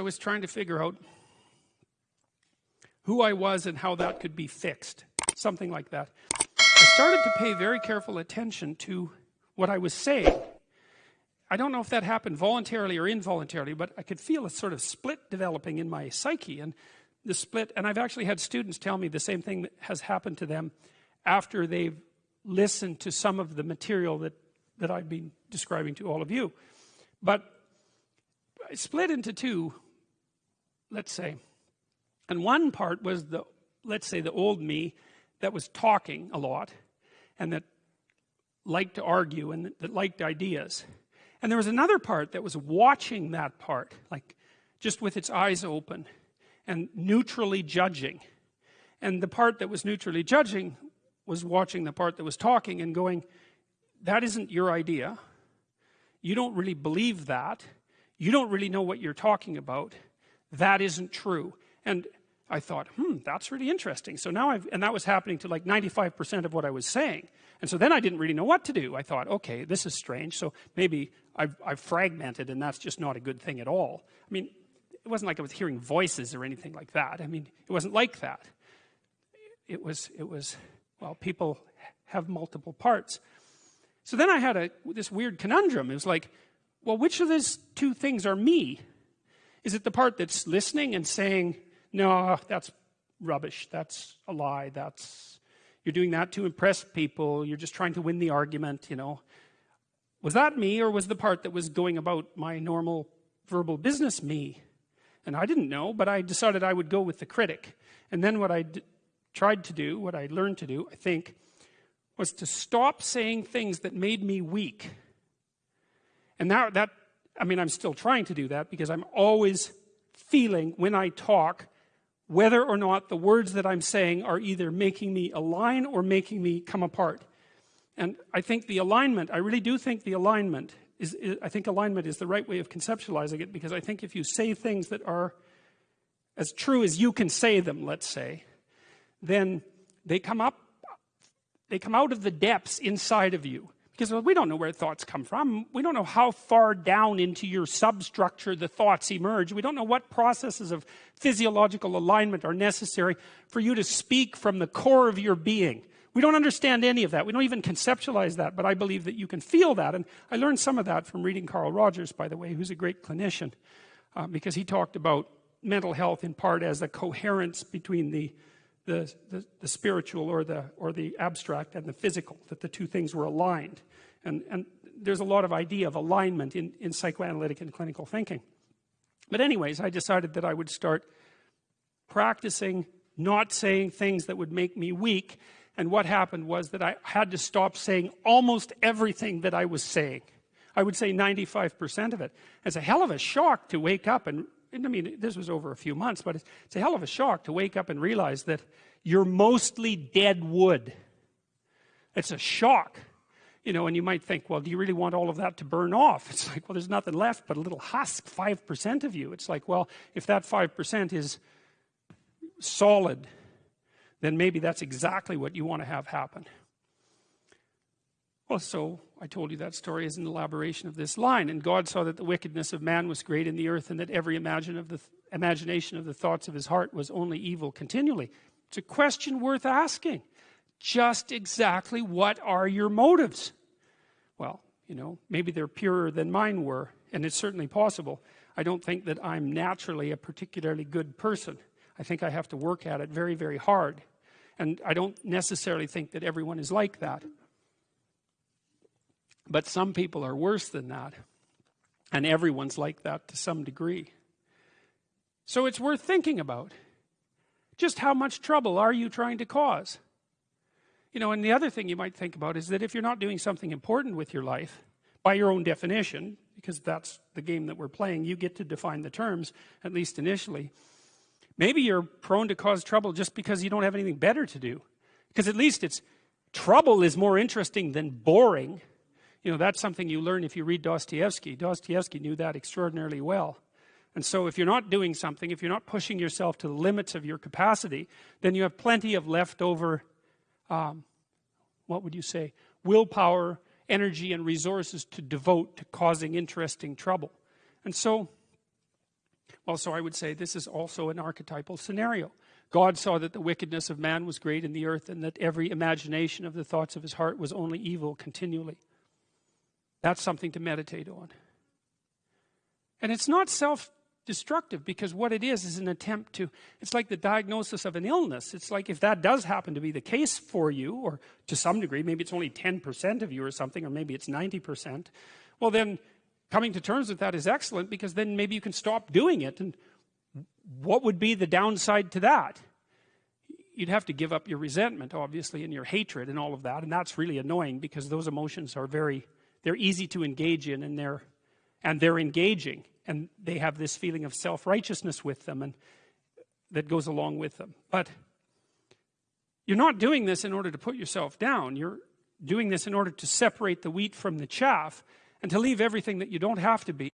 I was trying to figure out who I was and how that could be fixed. Something like that. I started to pay very careful attention to what I was saying. I don't know if that happened voluntarily or involuntarily but I could feel a sort of split developing in my psyche and the split and I've actually had students tell me the same thing that has happened to them after they've listened to some of the material that that I've been describing to all of you. But I split into two let's say and one part was the let's say the old me that was talking a lot and that liked to argue and that, liked ideas. And there was another part that was watching that part like just with its eyes open and neutrally judging. And the part that was neutrally judging was watching the part that was talking and going that isn't your idea. You don't really believe that. You don't really know what you're talking about that isn't true. And I thought hmm that's really interesting. So now I've and that was happening to like 95% of what I was saying. And so then I didn't really know what to do. I thought okay this is strange. So maybe I've, I've fragmented and that's just not a good thing at all. I mean it wasn't like I was hearing voices or anything like that. I mean it wasn't like that. It was it was well people have multiple parts. So then I had a this weird conundrum. It was like well which of these two things are me is it the part that's listening and saying no that's rubbish. That's a lie. That's you're doing that to impress people. You're just trying to win the argument you know? Was that me or was the part that was going about my normal verbal business me? And I didn't know but I decided I would go with the critic. And then what I tried to do what I learned to do I think was to stop saying things that made me weak. And now that I mean I'm still trying to do that because I'm always feeling when I talk whether or not the words that I'm saying are either making me align or making me come apart. And I think the alignment I really do think the alignment is, is, I think alignment is the right way of conceptualizing it because I think if you say things that are as true as you can say them let's say then they come up they come out of the depths inside of you because we don't know where thoughts come from. We don't know how far down into your substructure the thoughts emerge. We don't know what processes of physiological alignment are necessary for you to speak from the core of your being. We don't understand any of that. We don't even conceptualize that but I believe that you can feel that and I learned some of that from reading Carl Rogers by the way who's a great clinician uh, because he talked about mental health in part as a coherence between the the, the, the spiritual or the or the abstract and the physical that the two things were aligned. And and there's a lot of idea of alignment in in psychoanalytic and clinical thinking. But anyways I decided that I would start practicing not saying things that would make me weak. And what happened was that I had to stop saying almost everything that I was saying. I would say 95% of it. It's a hell of a shock to wake up and I mean this was over a few months but it's, it's a hell of a shock to wake up and realize that you're mostly dead wood. It's a shock you know and you might think well do you really want all of that to burn off? It's like well there's nothing left but a little husk 5% of you. It's like well if that 5% is solid then maybe that's exactly what you want to have happen well so I told you that story is an elaboration of this line. And God saw that the wickedness of man was great in the earth and that every imagine of the th imagination of the thoughts of his heart was only evil continually. It's a question worth asking. Just exactly what are your motives? Well you know maybe they're purer than mine were and it's certainly possible. I don't think that I'm naturally a particularly good person. I think I have to work at it very very hard. And I don't necessarily think that everyone is like that but some people are worse than that and everyone's like that to some degree. So it's worth thinking about. Just how much trouble are you trying to cause? You know and the other thing you might think about is that if you're not doing something important with your life by your own definition because that's the game that we're playing you get to define the terms at least initially maybe you're prone to cause trouble just because you don't have anything better to do. Because at least it's trouble is more interesting than boring you know that's something you learn if you read Dostoevsky. Dostoevsky knew that extraordinarily well. And so if you're not doing something if you're not pushing yourself to the limits of your capacity then you have plenty of leftover um, what would you say willpower energy and resources to devote to causing interesting trouble. And so well so I would say this is also an archetypal scenario. God saw that the wickedness of man was great in the earth and that every imagination of the thoughts of his heart was only evil continually that's something to meditate on. And it's not self destructive because what it is is an attempt to it's like the diagnosis of an illness. It's like if that does happen to be the case for you or to some degree maybe it's only 10% of you or something or maybe it's 90% well then coming to terms with that is excellent because then maybe you can stop doing it. And what would be the downside to that? You'd have to give up your resentment obviously and your hatred and all of that. And that's really annoying because those emotions are very they're easy to engage in and they're and they're engaging and they have this feeling of self-righteousness with them and that goes along with them. But you're not doing this in order to put yourself down. You're doing this in order to separate the wheat from the chaff and to leave everything that you don't have to be